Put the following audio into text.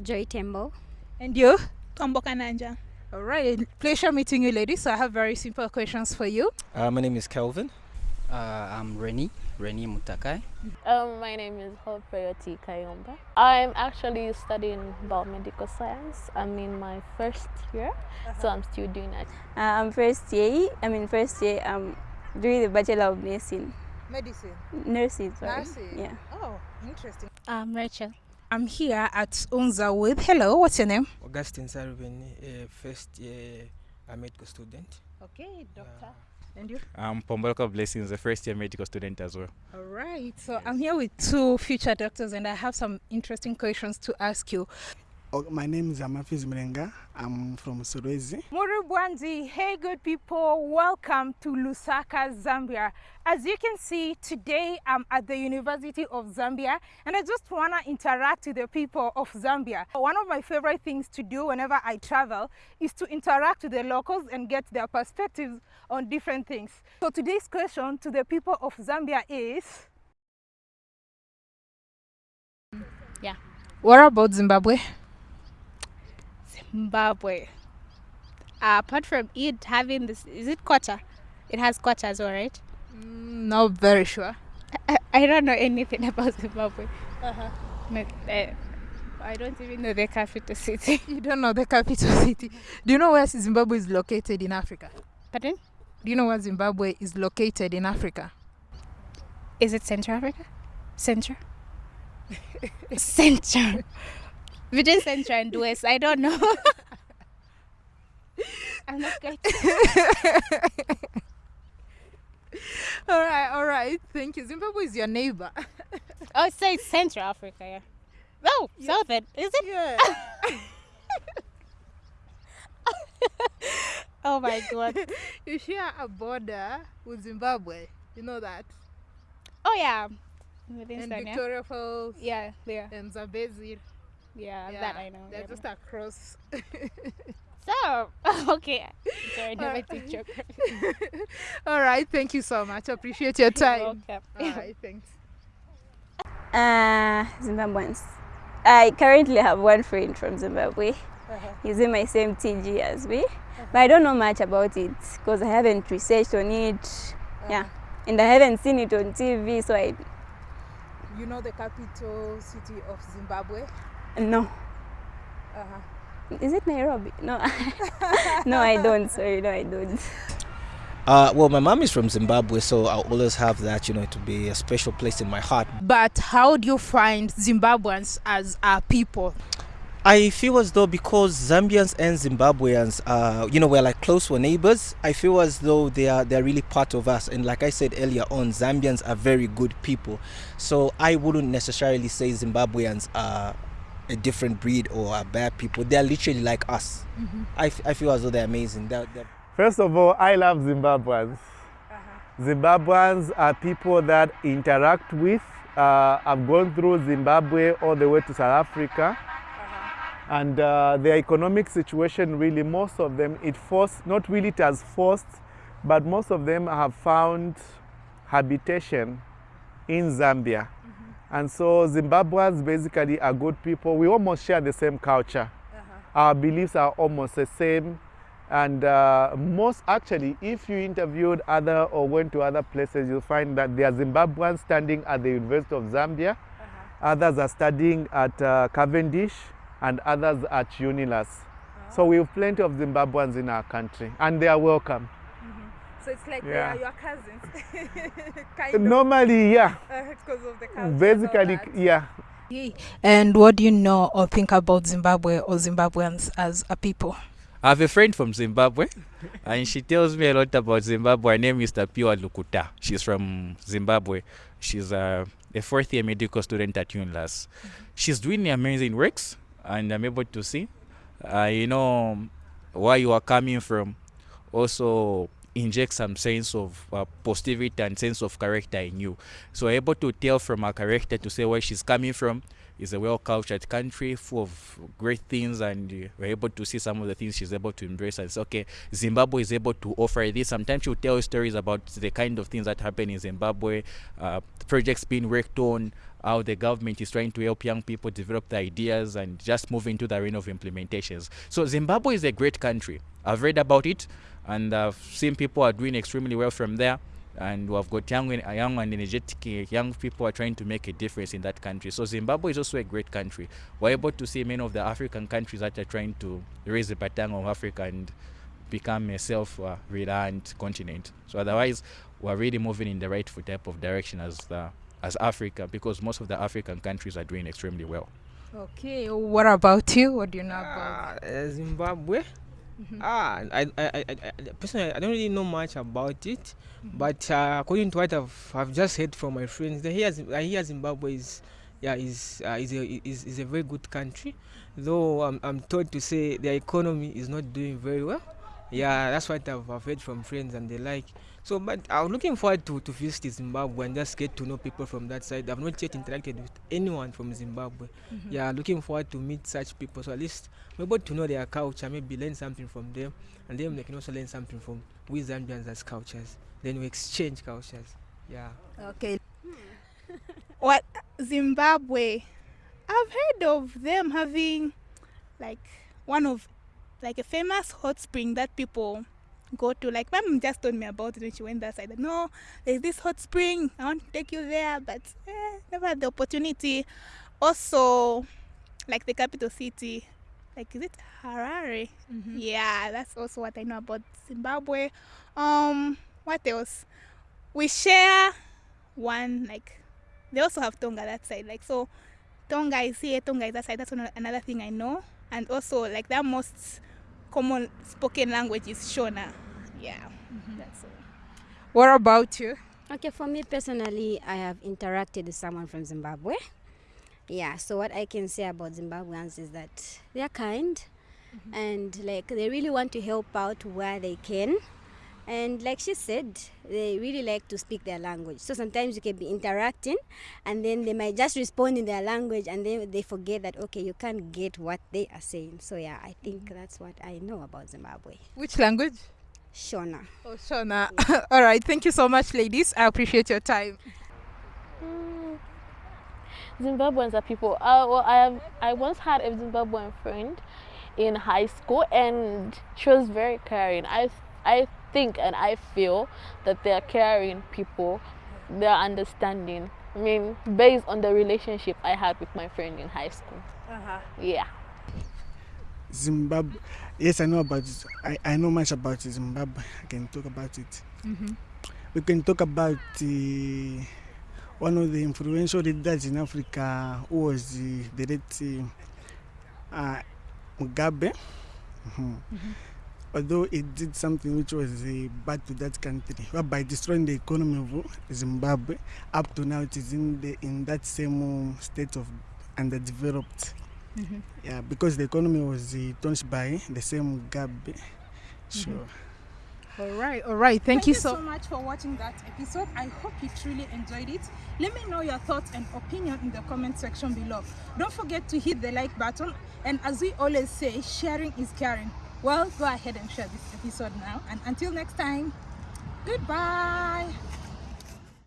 Joy Tembo. And you? Tombo Kananja. All right, pleasure meeting you, ladies. So I have very simple questions for you. Uh, my name is Kelvin. Uh, I'm Reni, Reni Mutakai. Um, my name is Hope Prayoti Kayomba. I'm actually studying biomedical science. I'm in my first year, so I'm still doing that. Uh, I'm first year. I'm in first year. I'm doing the Bachelor of Nursing. Medicine. Nursing, sorry. Nursing. Yeah. Oh, interesting. I'm Rachel. I'm here at Unza with. Hello, what's your name? Augustine Sarubin, a first year uh, medical student. Okay, doctor. And you? I'm Pombolka Blessings, a first year medical student as well. All right. So I'm here with two future doctors, and I have some interesting questions to ask you. Oh, my name is Amafiz Mrenga. I'm from Solwezi. Murubwanzi, hey good people, welcome to Lusaka, Zambia. As you can see, today I'm at the University of Zambia and I just want to interact with the people of Zambia. One of my favorite things to do whenever I travel is to interact with the locals and get their perspectives on different things. So today's question to the people of Zambia is... Yeah. What about Zimbabwe? Zimbabwe. Uh, apart from it having this, is it quarter? It has quarters, all right? Mm, not very sure. I, I don't know anything about Zimbabwe. Uh-huh. No, uh, I don't even know the capital city. You don't know the capital city. Do you know where Zimbabwe is located in Africa? Pardon? Do you know where Zimbabwe is located in Africa? Is it Central Africa? Central? Central. Between Central and West, I don't know. I'm not good. all right, all right. Thank you. Zimbabwe is your neighbor. oh, so it's Central Africa, yeah. Oh, yeah. Southern, is it? Yeah. oh my god. you share a border with Zimbabwe. You know that? Oh yeah. Within and Victoria Falls. Yeah, there. And Zambezi. Yeah, yeah, that I know. They're yeah. just across. so, okay. Sorry, never teach geography. All right, thank you so much. Appreciate your time. You're welcome. All right, thanks. Uh, Zimbabweans. I currently have one friend from Zimbabwe. Uh -huh. He's in my same TG as me. Uh -huh. But I don't know much about it because I haven't researched on it. Uh -huh. Yeah. And I haven't seen it on TV, so I... You know the capital city of Zimbabwe? No. Uh-huh. Is it Nairobi? No. no, I don't. Sorry, no, I don't. Uh, well, my mom is from Zimbabwe, so I'll always have that, you know, to be a special place in my heart. But how do you find Zimbabweans as a people? I feel as though because Zambians and Zimbabweans, uh, you know, we're like close, we're neighbors. I feel as though they are they're really part of us. And like I said earlier on, Zambians are very good people. So I wouldn't necessarily say Zimbabweans are a different breed or are bad people. They're literally like us. Mm -hmm. I, I feel as though they're amazing. They're, they're First of all, I love Zimbabweans. Uh -huh. Zimbabweans are people that interact with. Uh, I've gone through Zimbabwe all the way to South Africa. Uh -huh. And uh, their economic situation really, most of them, it forced, not really it has forced, but most of them have found habitation in Zambia. And so Zimbabweans basically are good people. We almost share the same culture. Uh -huh. Our beliefs are almost the same. And uh, most actually, if you interviewed other or went to other places, you'll find that there are Zimbabweans standing at the University of Zambia. Uh -huh. Others are studying at uh, Cavendish and others at UNILUS. -huh. So we have plenty of Zimbabweans in our country and they are welcome. So it's like yeah. they are your cousins. Normally, yeah. Because uh, of the culture. Basically, yeah. And what do you know or think about Zimbabwe or Zimbabweans as a people? I have a friend from Zimbabwe and she tells me a lot about Zimbabwe. Her name is Tapiwa Lukuta. She's from Zimbabwe. She's a, a fourth year medical student at UNILUS. Mm -hmm. She's doing amazing works and I'm able to see, uh, you know, where you are coming from. Also, inject some sense of uh, positivity and sense of character in you. So able to tell from her character to say where she's coming from, is a well cultured country full of great things, and uh, we're able to see some of the things she's able to embrace. And say, okay, Zimbabwe is able to offer this. Sometimes she'll tell stories about the kind of things that happen in Zimbabwe, uh, projects being worked on, how the government is trying to help young people develop their ideas and just move into the arena of implementations. So Zimbabwe is a great country. I've read about it and I've seen people are doing extremely well from there and we've got young, and- young and energetic uh, young people are trying to make a difference in that country. So Zimbabwe is also a great country. We're able to see many of the African countries that are trying to raise the baton of Africa and become a self-reliant continent. So otherwise, we're really moving in the right type of direction as the, as Africa because most of the African countries are doing extremely well. Okay, what about you? What do you know about? Uh, Zimbabwe. Ah, I, I, I, personally, I don't really know much about it, but uh, according to what I've, I've just heard from my friends, Zim- I hear Zimbabwe is, yeah, is, uh, is, a, is, is a very good country, though I'm, I'm told to say their economy is not doing very well. Yeah, that's what I've, I've heard from friends and the like. So, but I'm looking forward to, to visit Zimbabwe and just get to know people from that side. I've not yet interacted with anyone from Zimbabwe. Mm-hmm. Yeah, looking forward to meet such people. So at least I'm able to know their culture, maybe learn something from them, and then they can also learn something from we Zambians as cultures. Then we exchange cultures. Yeah. Okay. What Zimbabwe? I've heard of them having like one of like a famous hot spring that people go to. Like my mom just told me about it when she went that side. Like, no, there's this hot spring. I want to take you there, but eh, never had the opportunity. Also, like the capital city, like is it Harare? Yeah, that's also what I know about Zimbabwe. Um, what else? We share one like they also have Tonga that side. Like so, Tonga is here, Tonga is that side. That's another thing I know. And also like their most common spoken language is Shona. Yeah, mm-hmm. that's all. What about you? Okay, for me personally, I have interacted with someone from Zimbabwe. Yeah, so what I can say about Zimbabweans is that they are kind mm-hmm. and like they really want to help out where they can. And like she said, they really like to speak their language. So sometimes you can be interacting and then they might just respond in their language and then they forget that, okay, you can't get what they are saying. So yeah, I think that's what I know about Zimbabwe. Which language? Shona. Oh, Shona. All right. Thank you so much, ladies. I appreciate your time. Mm. Zimbabweans are people. Uh, well, I have. I once had a Zimbabwean friend in high school, and she was very caring. I I think and I feel that they are caring people. They are understanding. I mean, based on the relationship I had with my friend in high school. Uh-huh. Yeah. Zimbabwe. Yes, I know about it. I, I know much about Zimbabwe. I can talk about it. Mm-hmm. We can talk about uh, one of the influential leaders in Africa who was uh, the late uh, Mugabe. Mhm. Although it did something which was uh, bad to that country, by destroying the economy of Zimbabwe, up to now it is in the in that same uh, state of underdeveloped. Mhm. Yeah, because the economy was uh, tarnished by the same Mugabe. Sure. All right, all right. Thank, you so much for watching that episode. I hope you truly enjoyed it. Let me know your thoughts and opinion in the comment section below. Don't forget to hit the like button. And as we always say, sharing is caring. Well, go ahead and share this episode now. And until next time, goodbye.